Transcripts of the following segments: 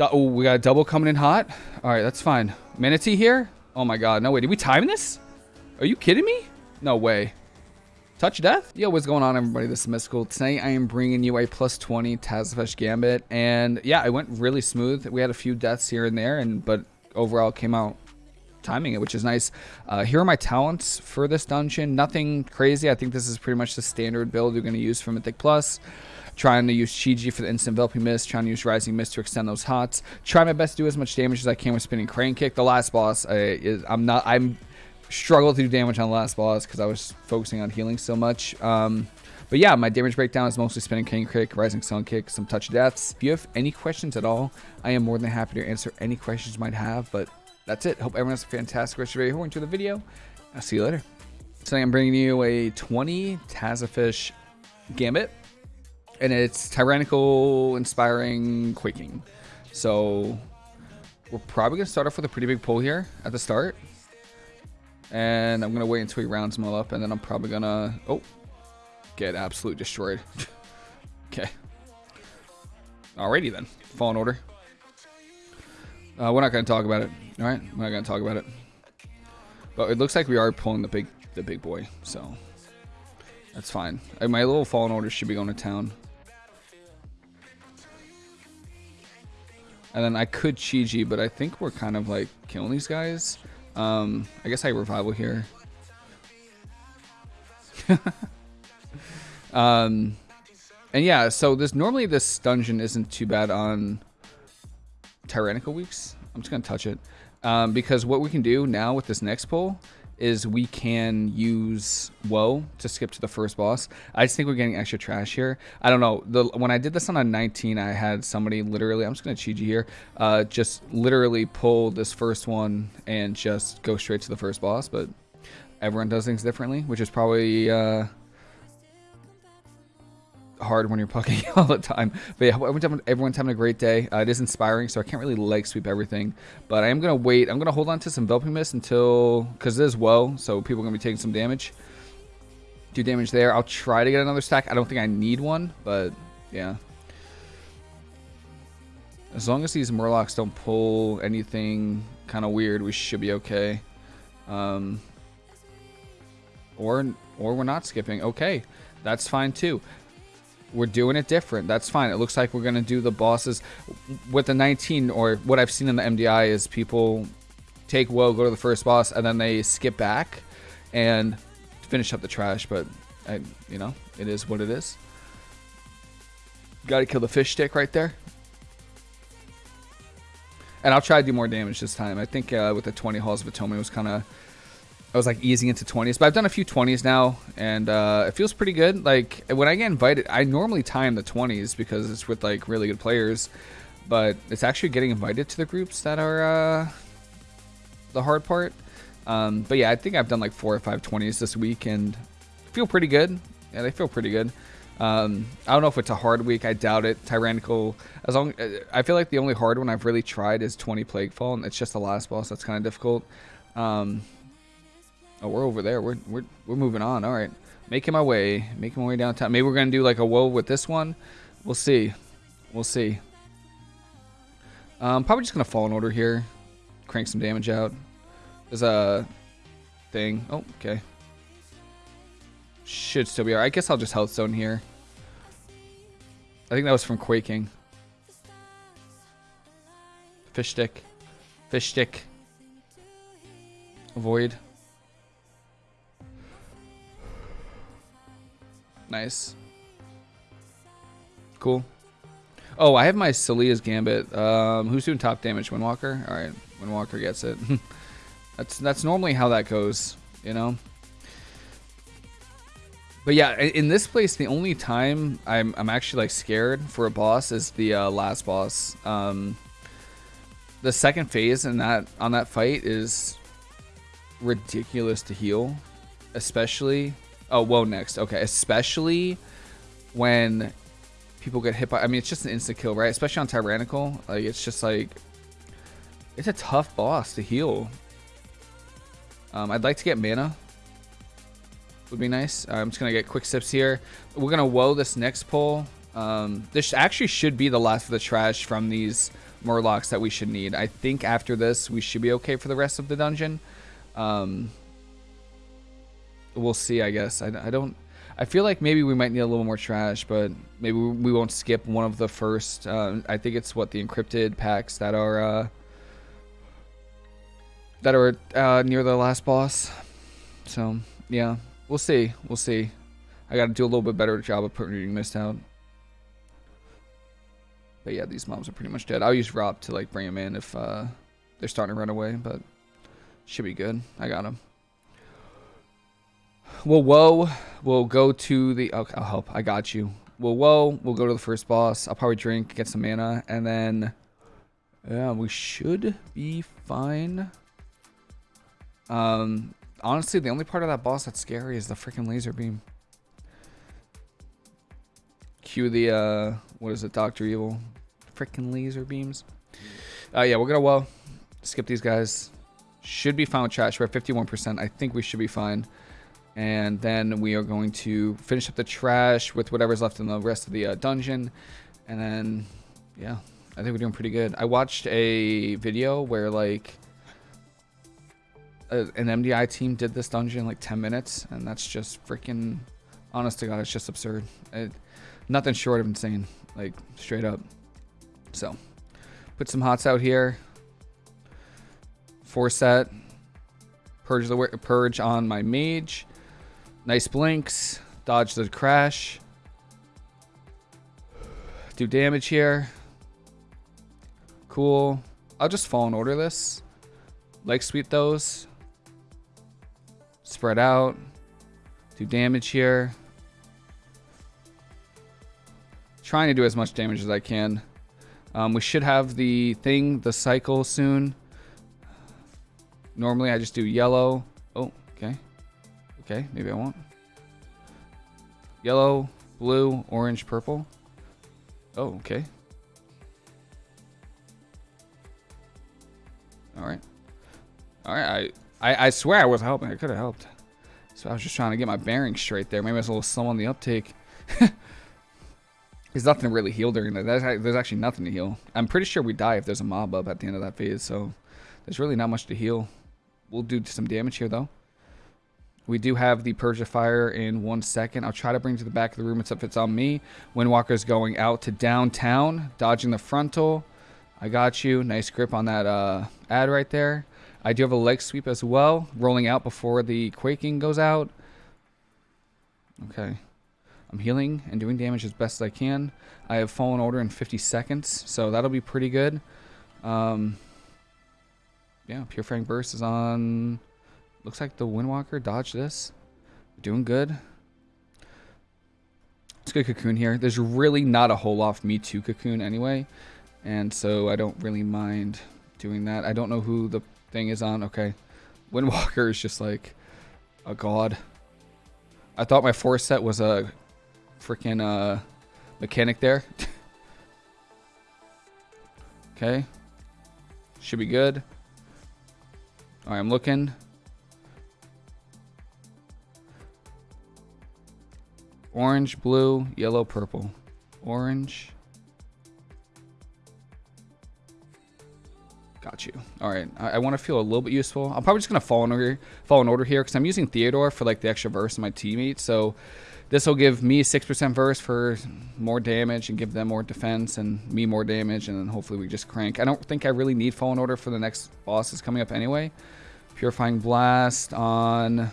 Oh, we got a double coming in hot. All right, that's fine. Mana Tea here? Oh my god, no way. Did we time this? Are you kidding me? No way. Touch death? Yo, what's going on everybody? This is Mystical. Tonight I am bringing you a plus 20 Tazavesh Gambit. And yeah, it went really smooth. We had a few deaths here and there, and but overall came out timing it, which is nice. Uh, here are my talents for this dungeon. Nothing crazy. I think this is pretty much the standard build you're going to use for Mythic Plus trying to use Chi-Ji for the instant enveloping mist, trying to use Rising Mist to extend those hots. Try my best to do as much damage as I can with spinning Crane Kick. The last boss, I, is, I'm not, I'm struggled to do damage on the last boss because I was focusing on healing so much. Um, but yeah, my damage breakdown is mostly spinning Crane Kick, Rising Sun Kick, some touch deaths. If you have any questions at all, I am more than happy to answer any questions you might have. But that's it. Hope everyone has a fantastic rest of your day. Enjoy the video. I'll see you later. Today I'm bringing you a 20 Tazavesh Gambit and it's tyrannical, inspiring, quaking. So we're probably gonna start off with a pretty big pull here at the start. And I'm gonna wait until he rounds them all up, and then I'm probably gonna oh get absolutely destroyed. okay. Alrighty then. Fallen order. Uh, we're not gonna talk about it. Alright? We're not gonna talk about it. But it looks like we are pulling the big the big boy, so that's fine. My little fallen order should be going to town. And then I could Chi-Ji, but I think we're kind of like killing these guys. Um, I guess I revival here. um, and yeah, so this normally this dungeon isn't too bad on tyrannical weeks. I'm just gonna touch it um, because what we can do now with this next pull is we can use Woe to skip to the first boss. I just think we're getting extra trash here. I don't know. The When I did this on a 19, I had somebody literally, I'm just going to cheat you here, uh, just literally pull this first one and just go straight to the first boss. But everyone does things differently, which is probably... Uh, hard when you're pucking all the time. But yeah, everyone's having a great day. Uh, it is inspiring, so I can't really leg sweep everything. But I am going to wait. I'm going to hold on to some Enveloping Mist until... Because it is woe, so people are going to be taking some damage. Do damage there. I'll try to get another stack. I don't think I need one, but yeah. As long as these Murlocs don't pull anything kind of weird, we should be okay. Um, or, or we're not skipping. Okay, that's fine too. We're doing it different. That's fine. It looks like we're going to do the bosses with the 19 or what I've seen in the MDI is people take woe, go to the first boss, and then they skip back and finish up the trash. But, I, you know, it is what it is. Got to kill the fish stick right there. And I'll try to do more damage this time. I think uh, with the 20 Halls of Atonement was kind of I was like easing into 20s, but I've done a few 20s now, and uh, it feels pretty good. Like when I get invited, I normally time the 20s because it's with like really good players, but it's actually getting invited to the groups that are uh, the hard part. Um, but yeah, I think I've done like four or five 20s this week, and feel pretty good. Yeah, they feel pretty good. Um, I don't know if it's a hard week. I doubt it. Tyrannical. As long, uh, I feel like the only hard one I've really tried is 20 Plaguefall, and it's just the last boss that's kind of difficult. Um, Oh, we're over there. We're we're we're moving on. All right, making my way, making my way downtown. Maybe we're gonna do like a woe with this one. We'll see. We'll see. Um, probably just gonna fall in order here. Crank some damage out. There's a thing. Oh, okay. Should still be alright. I guess I'll just health zone here. I think that was from quaking. Fish stick. Fish stick. Avoid. Nice. Cool. Oh, I have my So'leah's Gambit. Um, who's doing top damage? Windwalker? Alright, Windwalker gets it. that's that's normally how that goes, you know? But yeah, in this place, the only time I'm, I'm actually like scared for a boss is the uh, last boss. Um, the second phase in that on that fight is ridiculous to heal, especially Oh, whoa, next. Okay, especially when people get hit by... I mean, it's just an instant kill, right? Especially on Tyrannical. Like, it's just like... It's a tough boss to heal. Um, I'd like to get mana. Would be nice. I'm just going to get quick sips here. We're going to woe this next pull. Um, this actually should be the last of the trash from these Murlocs that we should need. I think after this, we should be okay for the rest of the dungeon. Um, we'll see, I guess. I, I don't... I feel like maybe we might need a little more trash, but maybe we won't skip one of the first. Uh, I think it's what the encrypted packs that are uh, that are uh, near the last boss. So yeah, we'll see. We'll see. I got to do a little bit better job of putting this out. But yeah, these mobs are pretty much dead. I'll use Rob to like bring them in if uh, they're starting to run away, but should be good. I got them. Well, whoa, we'll go to the. Okay, I'll help. I got you. Well, whoa, we'll go to the first boss. I'll probably drink, get some mana, and then yeah, we should be fine. Um, honestly, the only part of that boss that's scary is the freaking laser beam. Cue the uh, what is it, Doctor Evil? Freaking laser beams. Uh, yeah, we're gonna well skip these guys. Should be fine with trash. We're at 51%. I think we should be fine. And then we are going to finish up the trash with whatever's left in the rest of the uh, dungeon. And then, yeah, I think we're doing pretty good. I watched a video where, like, a, an MDI team did this dungeon in, like, 10 minutes. And that's just freaking, honest to God, it's just absurd. It, nothing short of insane. Like, straight up. So, put some hots out here. Four set. Purge the purge on my mage. Nice blinks. Dodge the crash. Do damage here. Cool. I'll just Fallen Order this. Leg sweep those. Spread out. Do damage here. Trying to do as much damage as I can. Um, we should have the thing, the cycle soon. Normally I just do yellow. Okay. Maybe I won't. Yellow, blue, orange, purple. Oh, okay. Alright. Alright, I, I, I swear I was helping. I could have helped. So I was just trying to get my bearings straight there. Maybe I was a little slow on the uptake. There's nothing to really heal during that. There's actually nothing to heal. I'm pretty sure we die if there's a mob up at the end of that phase, so there's really not much to heal. We'll do some damage here, though. We do have the Persia Fire in one second. I'll try to bring to the back of the room if it's on me. Windwalker's going out to downtown, dodging the frontal. I got you. Nice grip on that uh, ad right there. I do have a leg sweep as well, rolling out before the quaking goes out. Okay. I'm healing and doing damage as best as I can. I have Fallen Order in 50 seconds, so that'll be pretty good. Um, yeah, Pure Frank Burst is on Looks like the Windwalker dodged this. Doing good. It's good cocoon here. There's really not a whole lot me to cocoon anyway. And so I don't really mind doing that. I don't know who the thing is on. Okay. Windwalker is just like a god. I thought my force set was a freaking uh, mechanic there. okay. Should be good. Alright, I'm looking. Orange, blue, yellow, purple. Orange. Got you. All right. I, I want to feel a little bit useful. I'm probably just going to fall in order, fall in order here because I'm using Theotar for like the extra verse in my teammates. So this will give me 6% verse for more damage and give them more defense and me more damage. And then hopefully we just crank. I don't think I really need Fallen Order for the next boss is coming up anyway. Purifying Blast on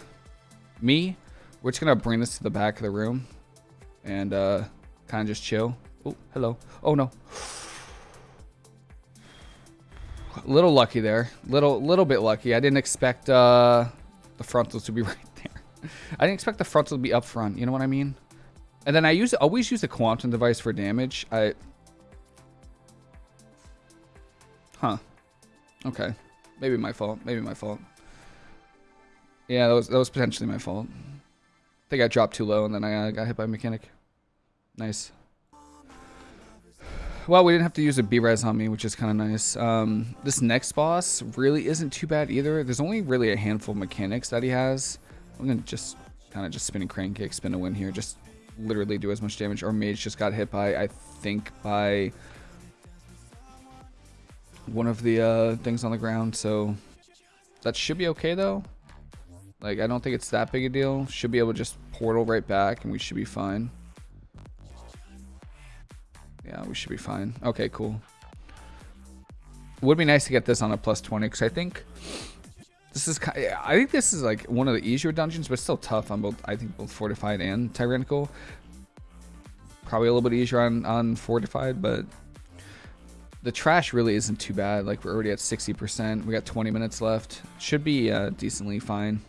me. We're just going to bring this to the back of the room and uh, kind of just chill. Oh, hello. Oh, no. A little lucky there. Little little bit lucky. I didn't expect uh, the frontals to be right there. I didn't expect the frontal to be up front. You know what I mean? And then I use always use a quantum device for damage. I. Huh. Okay. Maybe my fault. Maybe my fault. Yeah, that was that was potentially my fault. I think I dropped too low and then I uh, got hit by a mechanic. Nice. Well, we didn't have to use a B-res on me, which is kind of nice. Um, this next boss really isn't too bad either. There's only really a handful of mechanics that he has. I'm going to just kind of just spinning crane kick, spin a win here. Just literally do as much damage. Our mage just got hit by, I think, by... one of the uh, things on the ground, so that should be okay though. Like, I don't think it's that big a deal. Should be able to just portal right back and we should be fine. Yeah, we should be fine. Okay, cool. Would be nice to get this on a plus 20 because I think this is I think this is like one of the easier dungeons, but still tough on both. I think both fortified and tyrannical. Probably a little bit easier on on fortified, but the trash really isn't too bad. Like we're already at 60%. We got 20 minutes left. Should be uh, decently fine.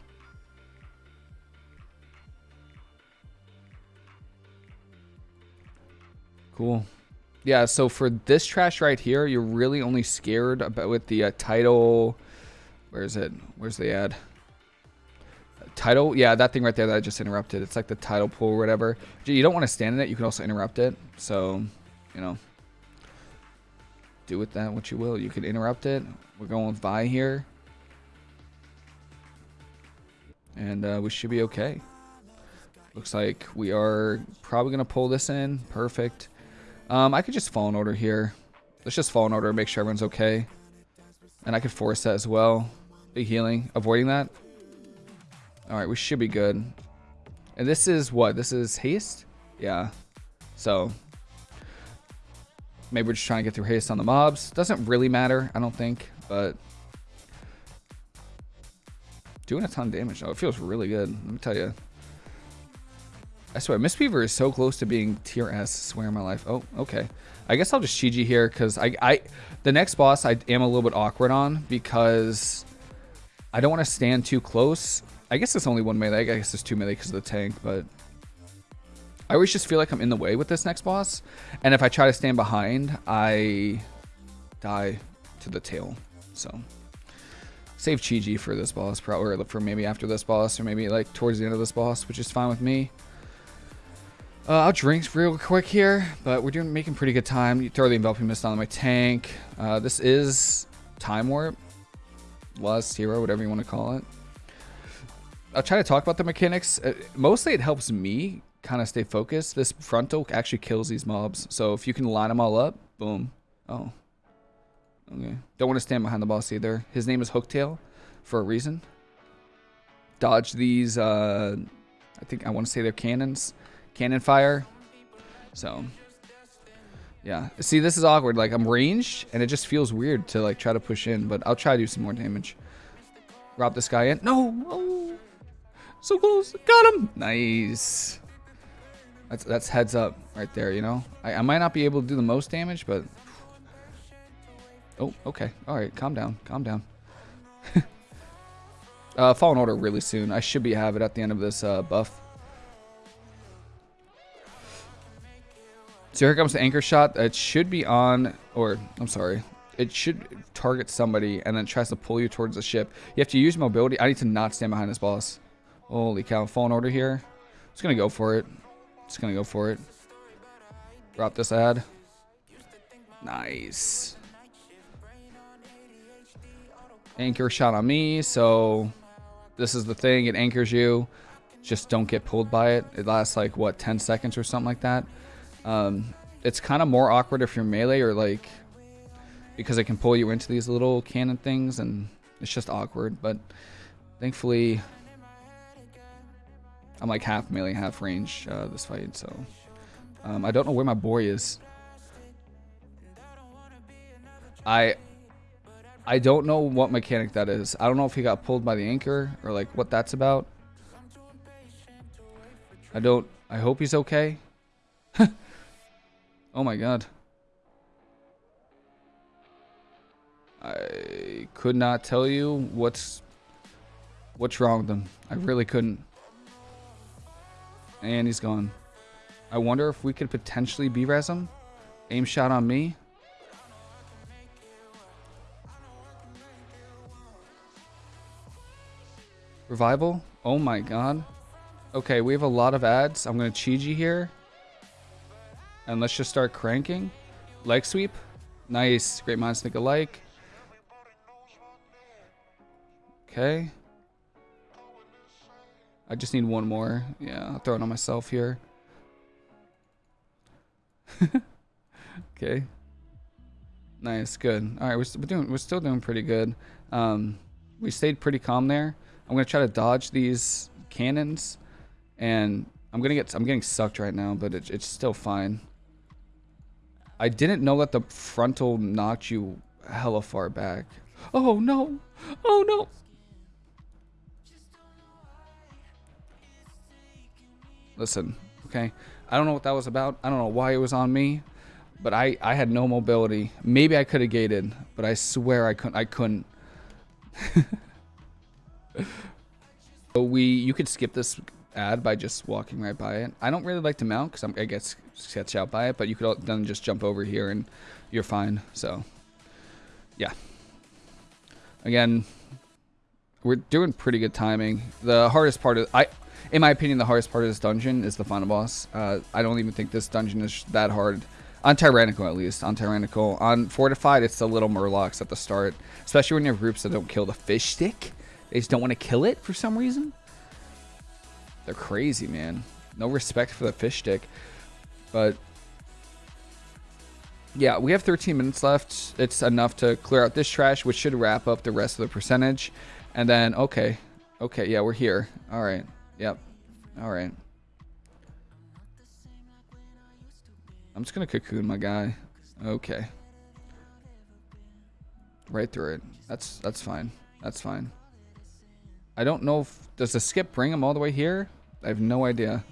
Cool. Yeah, so for this trash right here, you're really only scared about with the uh, title. Where is it? Where's the ad? Title, yeah, that thing right there that I just interrupted. It's like the title pool or whatever. You don't want to stand in it. You can also interrupt it. So, you know, do with that what you will. You can interrupt it. We're going with Vi here. And uh, we should be okay. Looks like we are probably to pull this in. Perfect. Um, I could just fall in order here. Let's just fall in order make sure everyone's okay. And I could force that as well. Big healing. Avoiding that. Alright, we should be good. And this is what? This is haste? Yeah. So, Maybe we're just trying to get through haste on the mobs. Doesn't really matter, I don't think, but doing a ton of damage though. It feels really good. Let me tell you. I swear, Mistweaver is so close to being tier S. Swear in my life. Oh, okay. I guess I'll just Chi here because I, I, the next boss I am a little bit awkward on because I don't want to stand too close. I guess it's only one melee. I guess it's two melee because of the tank, but I always just feel like I'm in the way with this next boss. And if I try to stand behind, I die to the tail. So save Chi-Ji for this boss, probably, or for maybe after this boss, or maybe like towards the end of this boss, which is fine with me. Uh, I'll drink real quick here, but we're doing making pretty good time. You throw the enveloping mist on my tank. Uh, this is time warp, last hero, whatever you want to call it. I'll try to talk about the mechanics. Uh, mostly, it helps me kind of stay focused, this frontal actually kills these mobs. So if you can line them all up, boom. Oh. Okay. Don't want to stand behind the boss either. His name is Hooktail for a reason. Dodge these, uh, I think I want to say they're cannons. Cannon fire. So, yeah. See, this is awkward. Like, I'm ranged, and it just feels weird to, like, try to push in. But I'll try to do some more damage. Rob this guy in. No! Oh! So close. Got him! Nice. That's that's heads up right there, you know? I, I might not be able to do the most damage, but... Oh, okay. Alright, calm down. Calm down. uh, Fallen Order really soon. I should be have it at the end of this uh, buff. So here comes the anchor shot. It should be on, or I'm sorry, it should target somebody and then tries to pull you towards the ship. You have to use mobility. I need to not stand behind this boss. Holy cow, fallen order here. Just gonna go for it. Just gonna go for it. Drop this ad. Nice. Anchor shot on me, so this is the thing. It anchors you. Just don't get pulled by it. It lasts like, what, 10 seconds or something like that. Um, it's kind of more awkward if you're melee or like, because it can pull you into these little cannon things and it's just awkward. But thankfully, I'm like half melee, half range uh, this fight, so um, I don't know where my boy is. I I don't know what mechanic that is. I don't know if he got pulled by the anchor or like what that's about. I don't. I hope he's okay. Oh my god. I could not tell you what's what's wrong with him. I really couldn't. And he's gone. I wonder if we could potentially be res him. Aim shot on me. Revival? Oh my god. Okay, we have a lot of ads. I'm going to Chi-Ji here. And let's just start cranking. Leg sweep. Nice. Great minds think alike. Okay. I just need one more. Yeah, I'll throw it on myself here. okay. Nice, good. All right, we're, we're doing we're still doing pretty good. Um, we stayed pretty calm there. I'm gonna try to dodge these cannons, and I'm gonna get I'm getting sucked right now, but it, it's still fine. I didn't know that the frontal knocked you hella far back. Oh no! Oh no! Listen, okay? I don't know what that was about. I don't know why it was on me, but I I had no mobility. Maybe I could have gated, but I swear I couldn't. I couldn't. so we you could skip this ad by just walking right by it. I don't really like to mount because I get sketched out by it, but you could then just jump over here and you're fine. So, yeah. Again, we're doing pretty good timing. The hardest part is I, in my opinion, the hardest part of this dungeon is the final boss. Uh, I don't even think this dungeon is that hard. On Tyrannical, at least. On Tyrannical. On Fortified, it's the little Murlocs at the start. Especially when you have groups that don't kill the fish stick. They just don't want to kill it for some reason. They're crazy, man. No respect for the fish stick. But yeah, we have 13 minutes left. It's enough to clear out this trash, which should wrap up the rest of the percentage. And then, okay. Okay, yeah, we're here. All right. Yep. All right. I'm just going to cocoon my guy. Okay. Right through it. That's that's fine. That's fine. I don't know if... Does the skip bring him all the way here? I have no idea.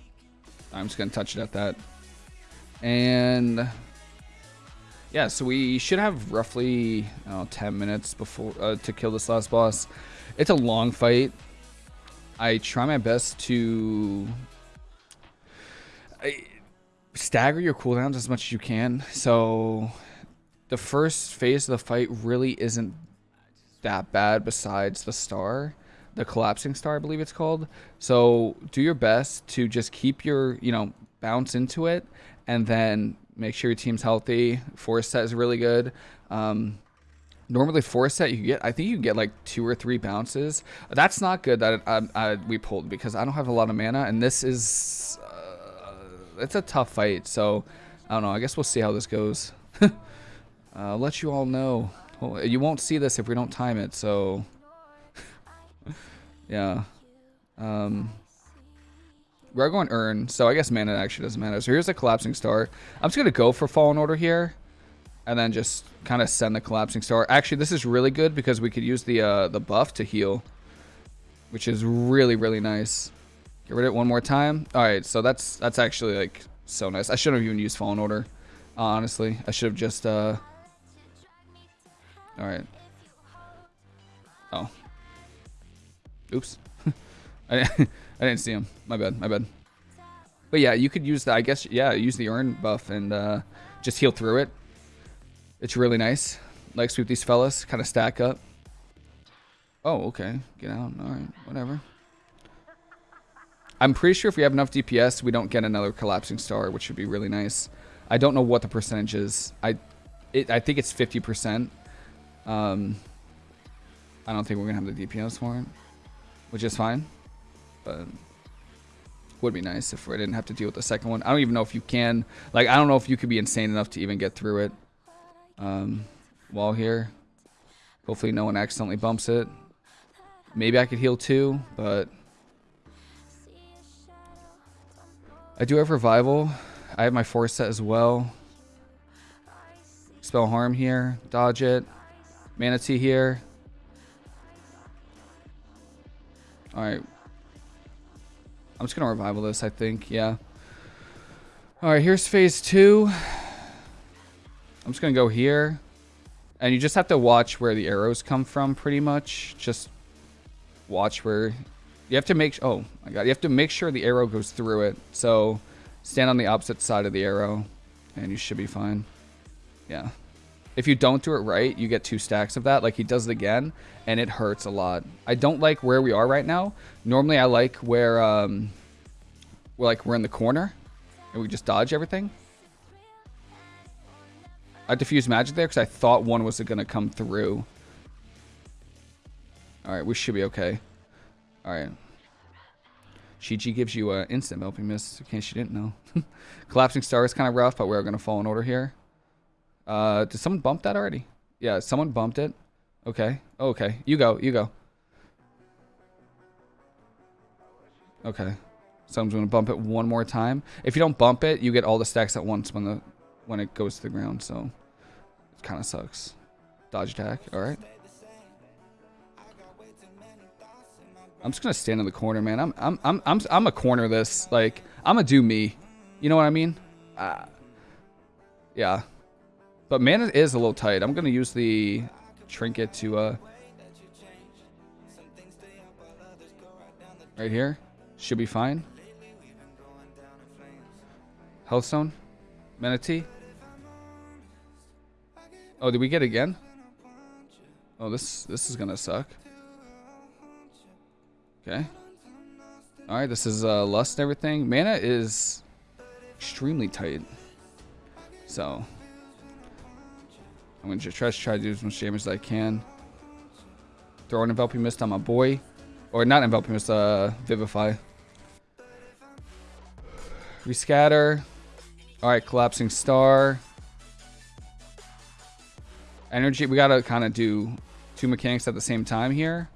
I'm just going to touch it at that. And... Yeah, so we should have roughly oh, 10 minutes before uh, to kill this last boss. It's a long fight. I try my best to I, stagger your cooldowns as much as you can. So the first phase of the fight really isn't that bad besides the star the collapsing star, I believe it's called. So do your best to just keep your, you know, bounce into it and then make sure your team's healthy. Force set is really good. Um, normally force set you get, I think you get like two or three bounces. That's not good that I, I, we pulled because I don't have a lot of mana and this is, uh, it's a tough fight. So I don't know. I guess we'll see how this goes. uh, let you all know. Well, you won't see this if we don't time it. So yeah. Um, we're going Urn, so I guess mana actually doesn't matter. So here's a Collapsing Star. I'm just going to go for Fallen Order here. And then just kind of send the Collapsing Star. Actually, this is really good because we could use the uh, the buff to heal. Which is really, really nice. Get rid of it one more time. Alright, so that's that's actually like so nice. I shouldn't have even used Fallen Order. honestly. I should have just... Uh... Alright. Oh, Oops. I, didn't see him. My bad. My bad. But yeah, you could use the, I guess, yeah, use the urn buff and uh, just heal through it. It's really nice. Like sweep these fellas, kind of stack up. Oh, okay. Get out. All right. Whatever. I'm pretty sure if we have enough DPS, we don't get another collapsing star, which would be really nice. I don't know what the percentage is. I, it, I think it's 50%. Um, I don't think we're gonna have the DPS for it which is fine. But would be nice if I didn't have to deal with the second one. I don't even know if you can. Like, I don't know if you could be insane enough to even get through it. Um, while here. Hopefully no one accidentally bumps it. Maybe I could heal too, but... I do have Revival. I have my Force set as well. Spell Harm here. Dodge it. Mana Tea here. Alright. I'm just going to revival this, I think. Yeah. Alright, here's phase two. I'm just going to go here. And you just have to watch where the arrows come from, pretty much. Just watch where... You have to make... Oh, my God. You have to make sure the arrow goes through it. So, stand on the opposite side of the arrow. And you should be fine. Yeah. If you don't do it right, you get two stacks of that. Like he does it again, and it hurts a lot. I don't like where we are right now. Normally, I like where um, we're like we're in the corner, and we just dodge everything. I diffused magic there because I thought one was going to come through. All right, we should be okay. All right. Chi-Ji gives you an instant Melping Mist, in case you didn't know. Collapsing Star is kind of rough, but we're going to fall in order here. Uh, did someone bump that already? Yeah, someone bumped it. Okay. Okay. You go. You go. Okay. Someone's to bump it one more time. If you don't bump it, you get all the stacks at once when the when it goes to the ground. So it kind of sucks. Dodge attack. All right. I'm just gonna stand in the corner, man. I'm I'm I'm I'm I'm a corner this. Like I'm a do me. You know what I mean? Uh, yeah. But mana is a little tight. I'm gonna use the trinket to uh right here. Should be fine. Healthstone? Mana Tea? Oh, did we get again? Oh, this this is gonna suck. Okay. All right, this is uh, lust and everything. Mana is extremely tight. So I'm gonna just try, try to do as much damage as I can. Throw an enveloping mist on my boy, or not enveloping mist, uh, vivify. Rescatter. All right, collapsing star. Energy. We gotta kind of do two mechanics at the same time here.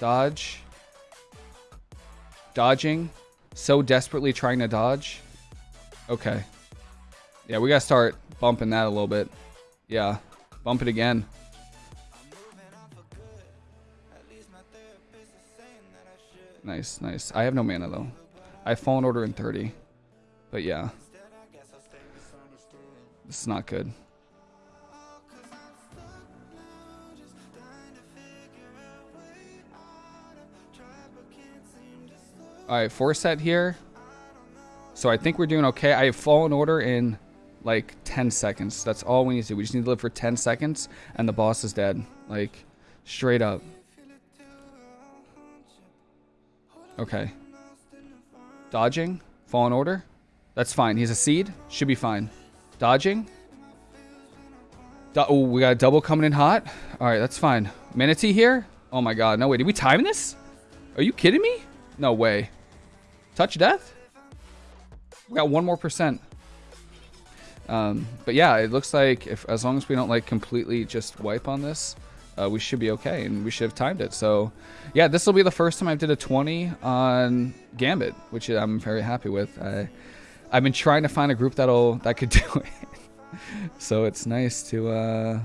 Dodge. Dodging. So desperately trying to dodge. Okay. Yeah, we gotta start bumping that a little bit. Yeah. Bump it again. Nice, nice. I have no mana though. I have Fallen Order in 30. But yeah. This is not good. Alright, four set here. So I think we're doing okay. I have Fallen Order in like 10 seconds. That's all we need to do. We just need to live for 10 seconds and the boss is dead. Like, straight up. Okay. Dodging. Fallen Order. That's fine. He's a seed. Should be fine. Dodging. Do oh, we got a double coming in hot. All right, that's fine. Mana Tea here. Oh my god. No way. Did we time this? Are you kidding me? No way. Touch death? We got one more percent. Um, but yeah, it looks like if as long as we don't like completely just wipe on this, uh, we should be okay, and we should have timed it. So, yeah, this will be the first time I did a 20 on Gambit, which I'm very happy with. I, I've been trying to find a group that'll that could do it, so it's nice to uh,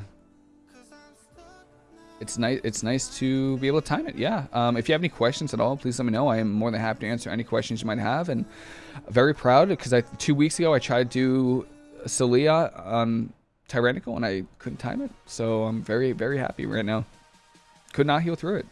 it's nice it's nice to be able to time it yeah um, if you have any questions at all please let me know i am more than happy to answer any questions you might have and very proud because i two weeks ago i tried to do So'leah on um, tyrannical and i couldn't time it. So i'm very very happy right now. Could not heal through it